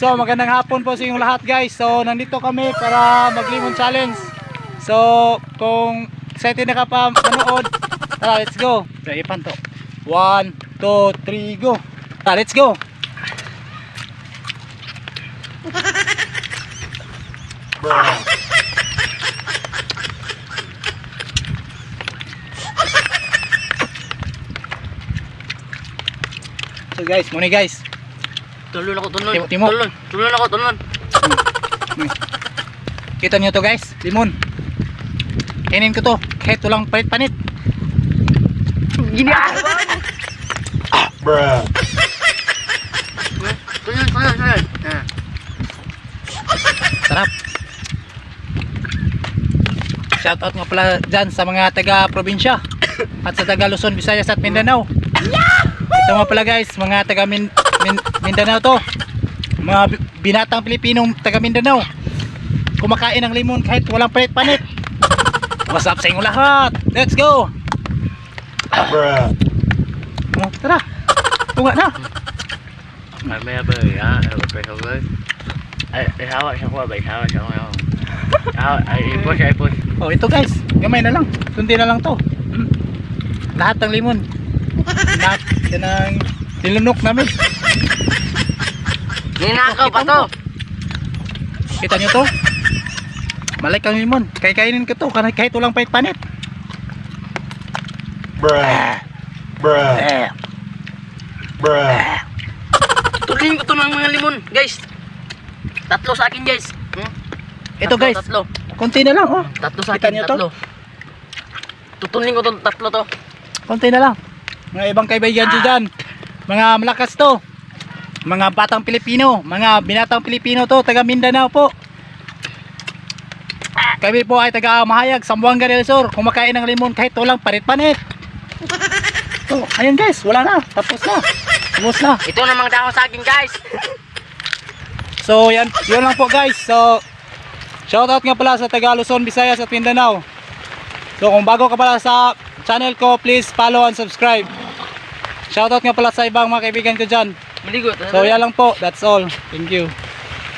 So magandang hapon po sa inyong lahat guys. So nandito kami para mag-limon challenge. So kung excited na ka pa manood, tara let's go. So ipan to. 1, 2, 3, go. Tara let's go. So guys, muna guys. Tulon ako, tulon. Timo, timo. Tulon, tulon ako, tulon. Kita nyo to guys, limon. Kainin ko to, kahit walang palit-panit. Gini ako. Bruh. Tulon, tulon, tulon. Ah. Sarap. Shoutout nga pala dyan sa mga taga-probinsya at sa taga Luzon, Visayas at Mindanao. Ito nga pala guys, mga taga Min Min- Mindanao to. Mga bi- binatang Pilipinong taga Mindanao. Kumakain ng limon kahit walang palit-panit. What's up sa inyo lahat? Let's go! Bruh. Oh, tara. Tunga na. Abay, ha? Ay, may abay. Ay, ay, hawak siya ko, abay. Hawak siya ko, hawak. Hawak, ay, ipos. Oh, ito guys, gamay na lang. Kundi na lang to. Lahat ng limon. Lahat yan ang nilunok namin. Ninakaw pa to. Kita nyo to? Malay kang limon. Kaya kainin ko to. Kahit kahit walang pait panit. Bruh. Bruh. Eh, Bruh. Tutulin ko to ng mga limon, guys. Tatlo sa akin, guys. Hmm? Ito, Tatlo, guys. Tatlo. konti na lang oh. Tatlo sa Kita akin, niyo to? tatlo. Tutulin ko to, tatlo to. Konti na lang. Mga ibang kaibigan dyan dyan. Mga malakas to. Mga batang Pilipino. Mga binatang Pilipino to. Taga Mindanao po. Kami po ay taga Mahayag, Sambuanga del Sur. Kumakain ng limon kahit walang parit-panit. Oh, ayun guys, wala na. Tapos na. Tapos na. Ito na mga dahon sa akin, guys. So yan, yun lang po guys. So shoutout nga pala sa taga Luzon, Visayas at Mindanao. So kung bago ka pala sa channel ko, please follow and subscribe. Shoutout nga pala sa ibang mga kaibigan ko dyan. Maligo. So yan lang po, that's all. Thank you.